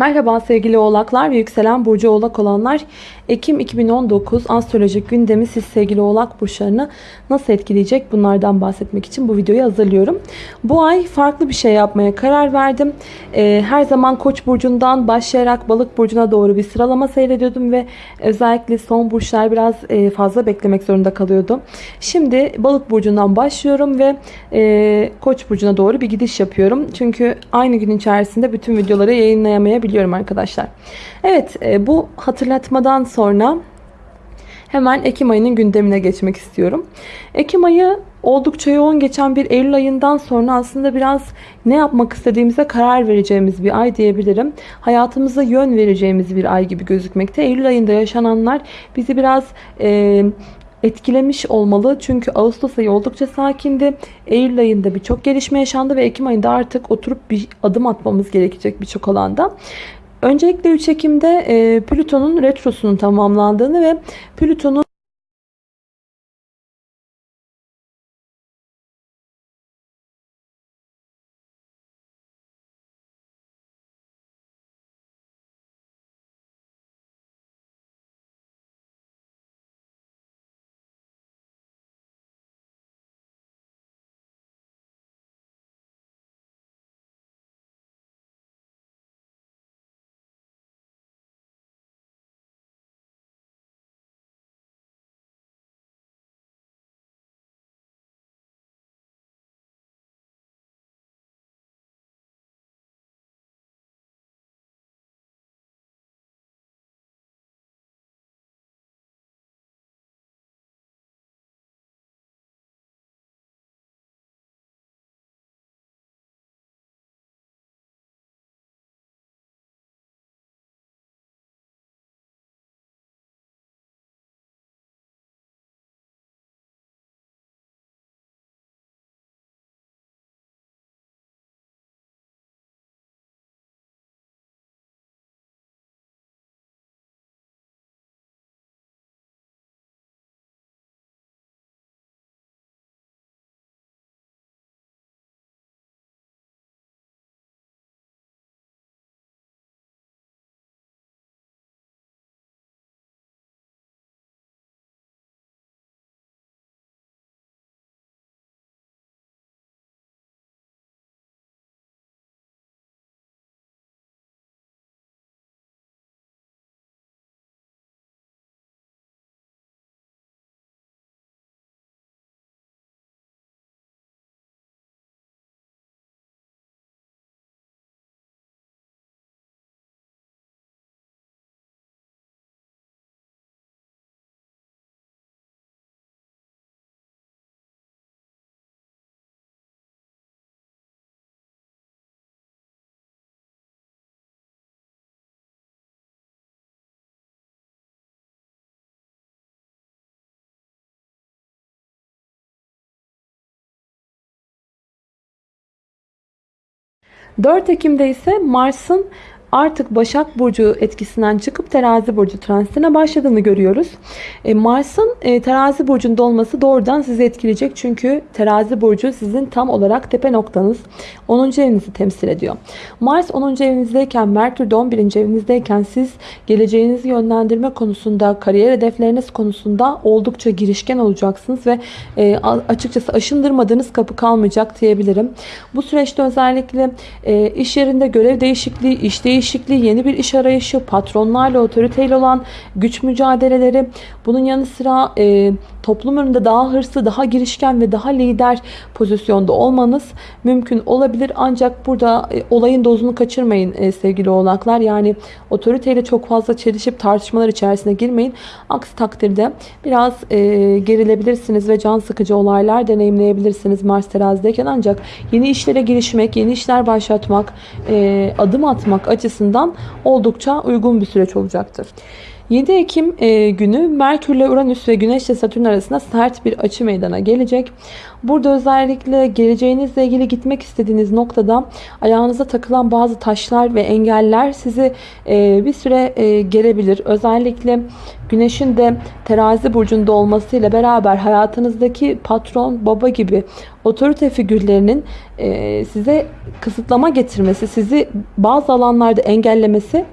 Merhaba sevgili oğlaklar ve yükselen burcu oğlak olanlar. Ekim 2019 astrolojik gündemi siz sevgili oğlak burçlarını nasıl etkileyecek bunlardan bahsetmek için bu videoyu hazırlıyorum. Bu ay farklı bir şey yapmaya karar verdim. Ee, her zaman koç burcundan başlayarak balık burcuna doğru bir sıralama seyrediyordum ve özellikle son burçlar biraz e, fazla beklemek zorunda kalıyordu. Şimdi balık burcundan başlıyorum ve e, koç burcuna doğru bir gidiş yapıyorum. Çünkü aynı gün içerisinde bütün videoları yayınlayamayabiliyorum biliyorum arkadaşlar. Evet e, bu hatırlatmadan sonra hemen Ekim ayının gündemine geçmek istiyorum. Ekim ayı oldukça yoğun geçen bir Eylül ayından sonra aslında biraz ne yapmak istediğimize karar vereceğimiz bir ay diyebilirim. Hayatımıza yön vereceğimiz bir ay gibi gözükmekte. Eylül ayında yaşananlar bizi biraz... E, etkilemiş olmalı. Çünkü Ağustos ayı oldukça sakindi. Eylül ayında birçok gelişme yaşandı ve Ekim ayında artık oturup bir adım atmamız gerekecek birçok alanda. Öncelikle 3 Ekim'de Plüton'un retrosunun tamamlandığını ve Plüton'un ...4 Ekim'de ise Mars'ın artık Başak Burcu etkisinden çıkıp Terazi Burcu transitine başladığını görüyoruz. E, Mars'ın e, Terazi Burcu'nda olması doğrudan sizi etkileyecek. Çünkü Terazi Burcu sizin tam olarak tepe noktanız. 10. evinizi temsil ediyor. Mars 10. evinizdeyken, Merkür de 11. evinizdeyken siz geleceğinizi yönlendirme konusunda, kariyer hedefleriniz konusunda oldukça girişken olacaksınız ve e, açıkçası aşındırmadığınız kapı kalmayacak diyebilirim. Bu süreçte özellikle e, iş yerinde görev değişikliği, iş değişikliği, değişikliği, yeni bir iş arayışı, patronlarla otoriteyle olan güç mücadeleleri, bunun yanı sıra e, toplum önünde daha hırslı, daha girişken ve daha lider pozisyonda olmanız mümkün olabilir. Ancak burada e, olayın dozunu kaçırmayın e, sevgili oğlaklar. Yani otoriteyle çok fazla çelişip tartışmalar içerisine girmeyin. Aksi takdirde biraz e, gerilebilirsiniz ve can sıkıcı olaylar deneyimleyebilirsiniz Mars terazideyken. Ancak yeni işlere girişmek, yeni işler başlatmak, adım atmak açısından oldukça uygun bir süreç olacaktır. 7 Ekim e, günü Merkür ile Uranüs ve Güneş ile Satürn arasında sert bir açı meydana gelecek. Burada özellikle geleceğinizle ilgili gitmek istediğiniz noktada ayağınıza takılan bazı taşlar ve engeller sizi e, bir süre e. Özellikle Güneşin de terazi burcunda olmasıyla beraber hayatınızdaki patron, baba gibi otorite figürlerinin e, size kısıtlama getirmesi, sizi bazı alanlarda engellemesi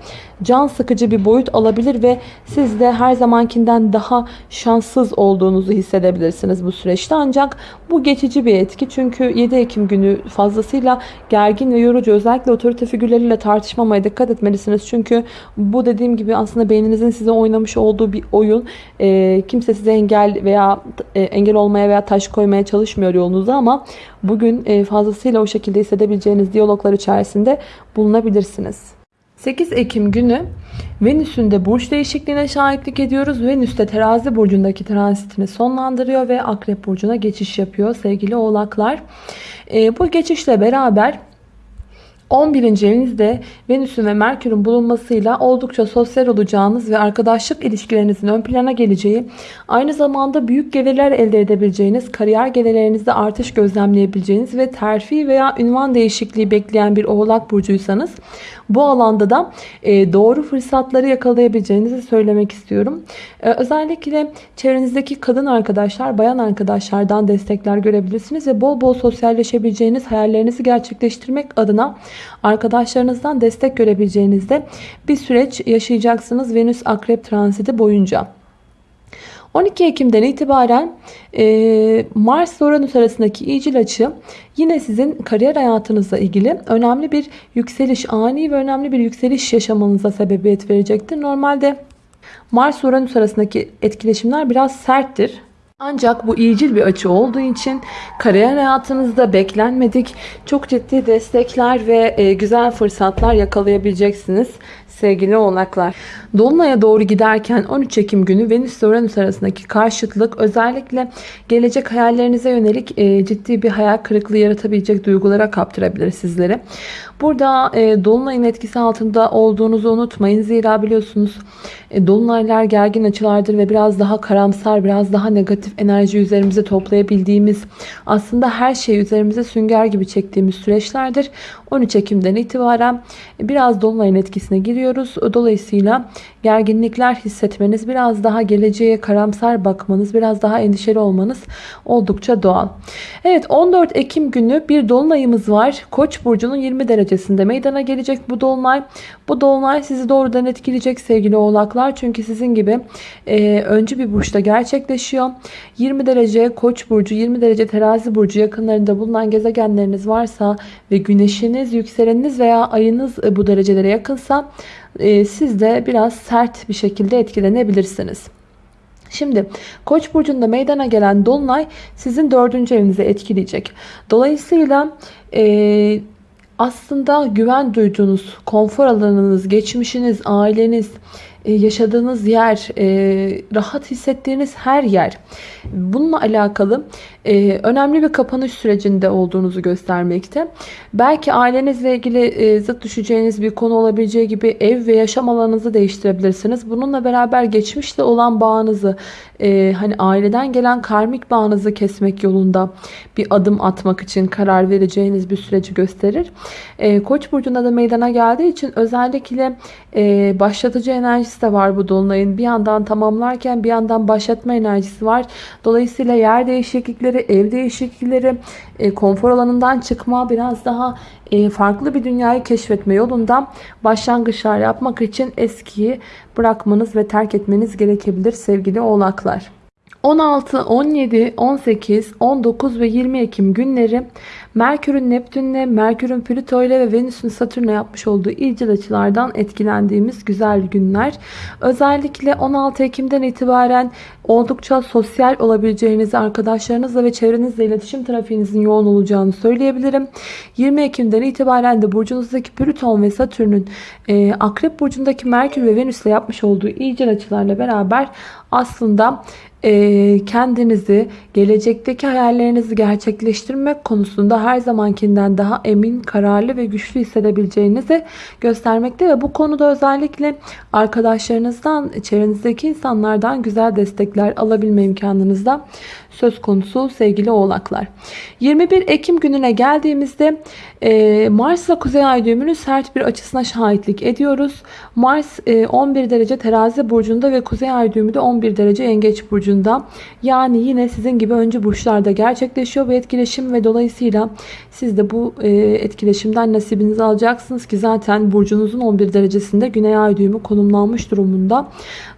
can sıkıcı bir boyut alabilir ve siz de her zamankinden daha şanssız olduğunuzu hissedebilirsiniz bu süreçte. Ancak bu geçici bir etki. Çünkü 7 Ekim günü fazlasıyla gergin ve yorucu. Özellikle otorite figürleriyle tartışmamaya dikkat etmelisiniz. Çünkü bu dediğim gibi aslında beyninizin size oynamış olduğu bir oyun. E, kimse size engel veya e, engel olmaya veya taş koymaya çalışmıyor yolunuza ama bugün e, fazlasıyla o şekilde hissedebileceğiniz diyaloglar içerisinde bulunabilirsiniz. 8 Ekim günü Venüs'ün de burç değişikliğine şahitlik ediyoruz. Venüs de terazi burcundaki transitini sonlandırıyor ve akrep burcuna geçiş yapıyor sevgili oğlaklar. E, bu geçişle beraber 11. evinizde Venüs'ün ve Merkür'ün bulunmasıyla oldukça sosyal olacağınız ve arkadaşlık ilişkilerinizin ön plana geleceği, aynı zamanda büyük gelirler elde edebileceğiniz, kariyer gelirlerinizde artış gözlemleyebileceğiniz ve terfi veya ünvan değişikliği bekleyen bir oğlak burcuysanız bu alanda da e, doğru fırsatları yakalayabileceğinizi söylemek istiyorum. E, özellikle çevrenizdeki kadın arkadaşlar, bayan arkadaşlardan destekler görebilirsiniz ve bol bol sosyalleşebileceğiniz hayallerinizi gerçekleştirmek adına arkadaşlarınızdan destek görebileceğinizde bir süreç yaşayacaksınız Venüs Akrep transiti boyunca. 12 Ekim'den itibaren e, Mars Uranüs arasındaki iyicil açı yine sizin kariyer hayatınızla ilgili önemli bir yükseliş, ani ve önemli bir yükseliş yaşamanıza sebebiyet verecektir. Normalde Mars Uranüs arasındaki etkileşimler biraz serttir. Ancak bu iyicil bir açı olduğu için kariyer hayatınızda beklenmedik çok ciddi destekler ve e, güzel fırsatlar yakalayabileceksiniz sevgili oğlaklar. Dolunay'a doğru giderken 13 Ekim günü Venüs ve Uranüs arasındaki karşıtlık özellikle gelecek hayallerinize yönelik e, ciddi bir hayal kırıklığı yaratabilecek duygulara kaptırabilir sizleri. Burada e, Dolunay'ın etkisi altında olduğunuzu unutmayın. Zira biliyorsunuz e, Dolunaylar gergin açılardır ve biraz daha karamsar, biraz daha negatif enerji üzerimize toplayabildiğimiz, aslında her şeyi üzerimize sünger gibi çektiğimiz süreçlerdir. 13 Ekim'den itibaren biraz Dolunay'ın etkisine giriyoruz. Dolayısıyla gerginlikler hissetmeniz, biraz daha geleceğe karamsar bakmanız, biraz daha endişeli olmanız oldukça doğal. Evet 14 Ekim günü bir dolunayımız var. Koç burcunun 20 derecesinde meydana gelecek bu dolunay. Bu dolunay sizi doğrudan etkileyecek sevgili oğlaklar. Çünkü sizin gibi e, öncü bir burçta gerçekleşiyor. 20 derece Koç burcu, 20 derece Terazi burcu yakınlarında bulunan gezegenleriniz varsa ve güneşiniz, yükseleniniz veya ayınız e, bu derecelere yakınsa e, siz de biraz sert bir şekilde etkilenebilirsiniz. Şimdi Koç burcunda meydana gelen dolunay sizin dördüncü evinizi etkileyecek. Dolayısıyla e, aslında güven duyduğunuz konfor alanınız, geçmişiniz, aileniz, e, yaşadığınız yer, e, rahat hissettiğiniz her yer. Bununla alakalı e, önemli bir kapanış sürecinde olduğunuzu göstermekte. Belki ailenizle ilgili zıt düşeceğiniz bir konu olabileceği gibi ev ve yaşam alanınızı değiştirebilirsiniz. Bununla beraber geçmişle olan bağınızı, hani aileden gelen karmik bağınızı kesmek yolunda bir adım atmak için karar vereceğiniz bir süreci gösterir. Koç burcunda da meydana geldiği için özellikle başlatıcı enerjisi enerjisi de var bu dolunayın. Bir yandan tamamlarken bir yandan başlatma enerjisi var. Dolayısıyla yer değişiklikleri, ev değişiklikleri, e, konfor alanından çıkma, biraz daha e, farklı bir dünyayı keşfetme yolunda başlangıçlar yapmak için eskiyi bırakmanız ve terk etmeniz gerekebilir sevgili oğlaklar. 16, 17, 18, 19 ve 20 Ekim günleri Merkür'ün Neptün'le, Merkür'ün Plüto ile ve Venüs'ün Satürn'le yapmış olduğu ilcil açılardan etkilendiğimiz güzel günler. Özellikle 16 Ekim'den itibaren oldukça sosyal olabileceğinizi, arkadaşlarınızla ve çevrenizle iletişim trafiğinizin yoğun olacağını söyleyebilirim. 20 Ekim'den itibaren de burcunuzdaki Plüton ve Satürn'ün e, Akrep burcundaki Merkür ve Venüs'le yapmış olduğu ilcil açılarla beraber aslında e, kendinizi gelecekteki hayallerinizi gerçekleştirmek konusunda her zamankinden daha emin, kararlı ve güçlü hissedebileceğinizi göstermekte ve bu konuda özellikle arkadaşlarınızdan, çevrenizdeki insanlardan güzel destekler destekler alabilme imkanınız da söz konusu sevgili oğlaklar. 21 Ekim gününe geldiğimizde e, Mars ile Kuzey Ay düğümünün sert bir açısına şahitlik ediyoruz. Mars e, 11 derece terazi burcunda ve Kuzey Ay düğümü de 11 derece yengeç burcunda. Yani yine sizin gibi öncü burçlarda gerçekleşiyor bu etkileşim ve dolayısıyla siz de bu e, etkileşimden nasibinizi alacaksınız ki zaten burcunuzun 11 derecesinde Güney Ay düğümü konumlanmış durumunda.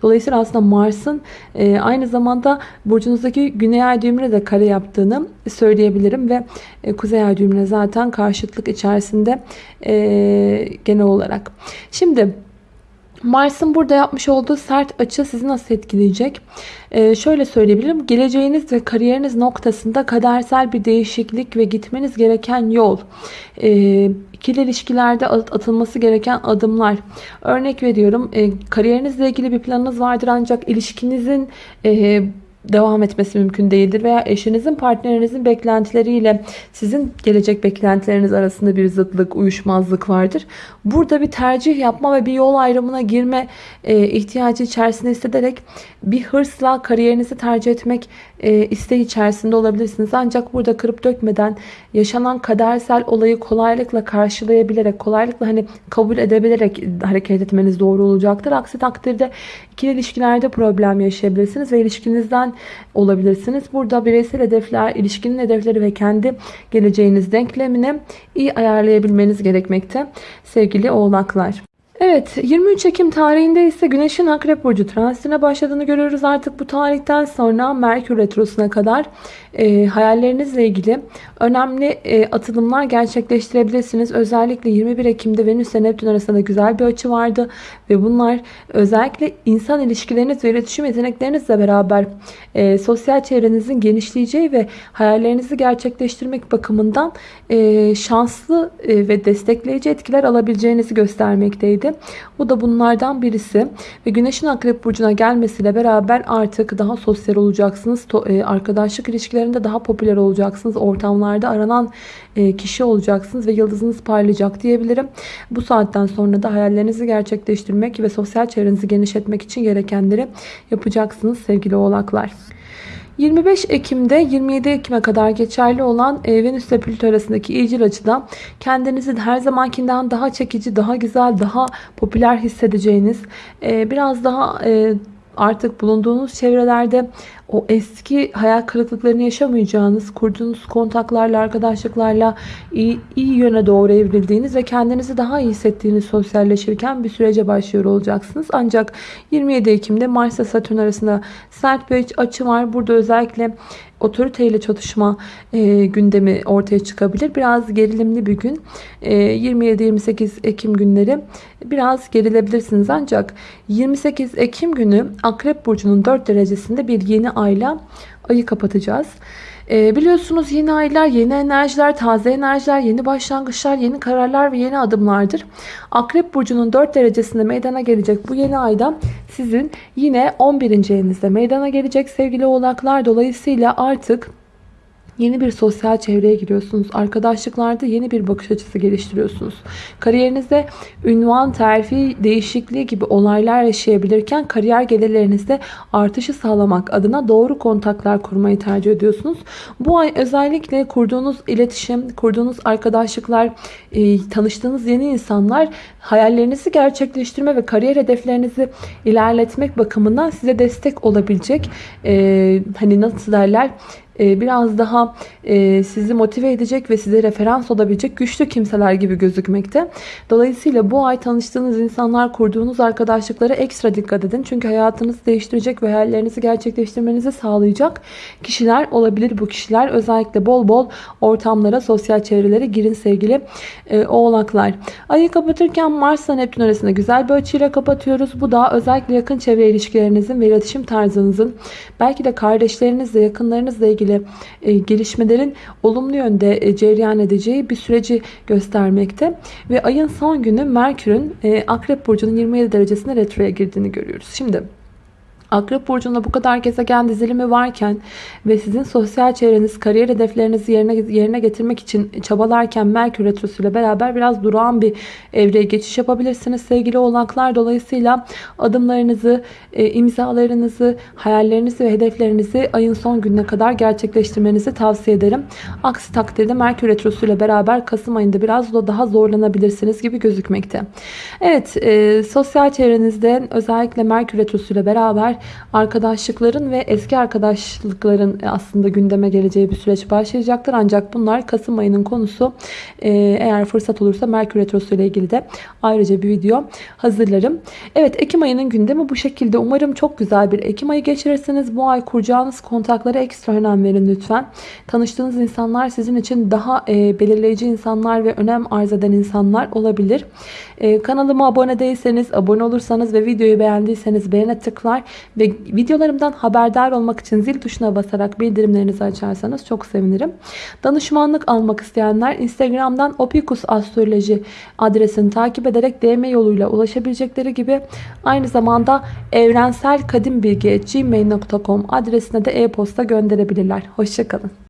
Dolayısıyla aslında Mars'ın e, aynı zamanda burcunuzdaki Güney Ay düğümüne de kare yaptığını söyleyebilirim ve e, Kuzey Ay düğümüne zaten karşıtlık içerisinde e, genel olarak. Şimdi Mars'ın burada yapmış olduğu sert açı sizi nasıl etkileyecek? Ee, şöyle söyleyebilirim. Geleceğiniz ve kariyeriniz noktasında kadersel bir değişiklik ve gitmeniz gereken yol. Ee, ikili ilişkilerde atılması gereken adımlar. Örnek veriyorum. E, kariyerinizle ilgili bir planınız vardır ancak ilişkinizin... E, devam etmesi mümkün değildir veya eşinizin partnerinizin beklentileriyle sizin gelecek beklentileriniz arasında bir zıtlık, uyuşmazlık vardır. Burada bir tercih yapma ve bir yol ayrımına girme e, ihtiyacı içerisinde hissederek bir hırsla kariyerinizi tercih etmek e, isteği içerisinde olabilirsiniz. Ancak burada kırıp dökmeden yaşanan kadersel olayı kolaylıkla karşılayabilerek, kolaylıkla hani kabul edebilerek hareket etmeniz doğru olacaktır. Aksi takdirde ikili ilişkilerde problem yaşayabilirsiniz ve ilişkinizden olabilirsiniz. Burada bireysel hedefler, ilişkinin hedefleri ve kendi geleceğiniz denklemini iyi ayarlayabilmeniz gerekmekte sevgili oğlaklar. Evet 23 Ekim tarihinde ise Güneş'in Akrep Burcu transitine başladığını görüyoruz. Artık bu tarihten sonra Merkür Retrosu'na kadar e, hayallerinizle ilgili önemli e, atılımlar gerçekleştirebilirsiniz. Özellikle 21 Ekim'de Venüs ile Neptün arasında güzel bir açı vardı. Ve bunlar özellikle insan ilişkileriniz ve iletişim yeteneklerinizle beraber e, sosyal çevrenizin genişleyeceği ve hayallerinizi gerçekleştirmek bakımından e, şanslı e, ve destekleyici etkiler alabileceğinizi göstermekteydi. Bu da bunlardan birisi. Ve Güneş'in Akrep Burcu'na gelmesiyle beraber artık daha sosyal olacaksınız. E, arkadaşlık ilişkilerinde daha popüler olacaksınız. Ortamlarda aranan e, kişi olacaksınız ve yıldızınız parlayacak diyebilirim. Bu saatten sonra da hayallerinizi gerçekleştirmek ve sosyal çevrenizi genişletmek için gerekenleri yapacaksınız sevgili oğlaklar. 25 Ekim'de 27 Ekim'e kadar geçerli olan e, Venüs ile Plüto arasındaki iyicil açıda kendinizi her zamankinden daha çekici, daha güzel, daha popüler hissedeceğiniz, e, biraz daha e, artık bulunduğunuz çevrelerde o eski hayal kırıklıklarını yaşamayacağınız, kurduğunuz kontaklarla, arkadaşlıklarla iyi, iyi yöne doğru evrildiğiniz ve kendinizi daha iyi hissettiğiniz sosyalleşirken bir sürece başlıyor olacaksınız. Ancak 27 Ekim'de Mars ile Satürn arasında sert bir açı var. Burada özellikle otoriteyle çatışma e, gündemi ortaya çıkabilir. Biraz gerilimli bir gün. E, 27-28 Ekim günleri biraz gerilebilirsiniz. Ancak 28 Ekim günü Akrep Burcu'nun 4 derecesinde bir yeni ayla ayı kapatacağız. E, biliyorsunuz yeni aylar, yeni enerjiler, taze enerjiler, yeni başlangıçlar, yeni kararlar ve yeni adımlardır. Akrep Burcu'nun 4 derecesinde meydana gelecek bu yeni ayda sizin yine 11. evinizde meydana gelecek sevgili oğlaklar. Dolayısıyla artık Yeni bir sosyal çevreye giriyorsunuz. Arkadaşlıklarda yeni bir bakış açısı geliştiriyorsunuz. Kariyerinizde ünvan, terfi, değişikliği gibi olaylar yaşayabilirken kariyer gelirlerinizde artışı sağlamak adına doğru kontaklar kurmayı tercih ediyorsunuz. Bu ay özellikle kurduğunuz iletişim, kurduğunuz arkadaşlıklar, e, tanıştığınız yeni insanlar hayallerinizi gerçekleştirme ve kariyer hedeflerinizi ilerletmek bakımından size destek olabilecek. E, hani nasıl derler? E, biraz daha e, sizi motive edecek ve size referans olabilecek güçlü kimseler gibi gözükmekte. Dolayısıyla bu ay tanıştığınız insanlar, kurduğunuz arkadaşlıklara ekstra dikkat edin. Çünkü hayatınızı değiştirecek ve hayallerinizi gerçekleştirmenizi sağlayacak kişiler olabilir bu kişiler. Özellikle bol bol ortamlara, sosyal çevrelere girin sevgili e, oğlaklar. Ayı kapatırken Mars ile Neptün arasında güzel bir açıyla kapatıyoruz. Bu da özellikle yakın çevre ilişkilerinizin ve iletişim tarzınızın belki de kardeşlerinizle, yakınlarınızla ilgili ilgili e, gelişmelerin olumlu yönde e, cereyan edeceği bir süreci göstermekte. Ve ayın son günü Merkür'ün e, Akrep Burcu'nun 27 derecesine retroya girdiğini görüyoruz. Şimdi Akrep burcunda bu kadar gezegen dizilimi varken ve sizin sosyal çevreniz, kariyer hedeflerinizi yerine yerine getirmek için çabalarken Merkür retrosu ile beraber biraz durağan bir evreye geçiş yapabilirsiniz sevgili oğlaklar. Dolayısıyla adımlarınızı, e, imzalarınızı, hayallerinizi ve hedeflerinizi ayın son gününe kadar gerçekleştirmenizi tavsiye ederim. Aksi takdirde Merkür retrosu ile beraber Kasım ayında biraz da daha zorlanabilirsiniz gibi gözükmekte. Evet, e, sosyal çevrenizde özellikle Merkür retrosu ile beraber arkadaşlıkların ve eski arkadaşlıkların aslında gündeme geleceği bir süreç başlayacaktır. Ancak bunlar Kasım ayının konusu. Ee, eğer fırsat olursa Merkür Retrosu ile ilgili de ayrıca bir video hazırlarım. Evet Ekim ayının gündemi bu şekilde. Umarım çok güzel bir Ekim ayı geçirirsiniz. Bu ay kuracağınız kontaklara ekstra önem verin lütfen. Tanıştığınız insanlar sizin için daha e, belirleyici insanlar ve önem arz eden insanlar olabilir. E, kanalıma abone değilseniz, abone olursanız ve videoyu beğendiyseniz beğene tıklar ve videolarımdan haberdar olmak için zil tuşuna basarak bildirimlerinizi açarsanız çok sevinirim. Danışmanlık almak isteyenler Instagram'dan Opikus Astroloji adresini takip ederek DM yoluyla ulaşabilecekleri gibi aynı zamanda evrenselkadimbilgi.gmail.com adresine de e-posta gönderebilirler. Hoşçakalın.